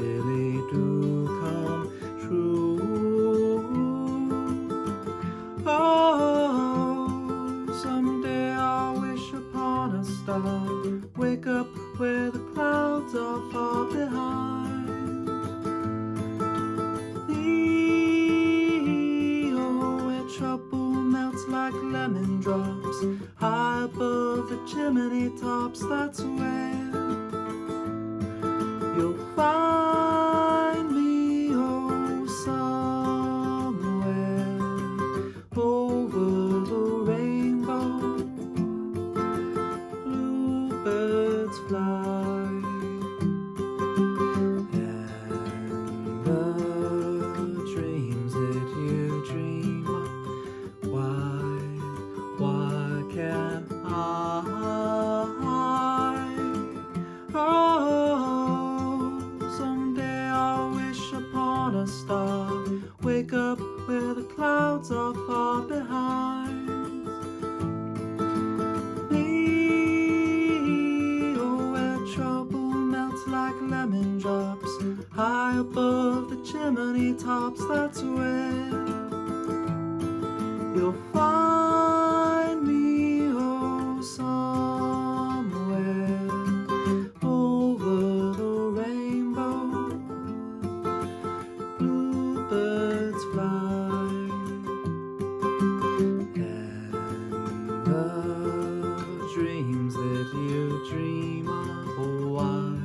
really do come true. Oh, someday I'll wish upon a star, wake up where the clouds are far behind. The where trouble melts like lemon drops, high above the chimney tops, that's where you'll find clouds are far behind. Me, oh, where trouble melts like lemon drops, high above the chimney tops, that's where. dream of.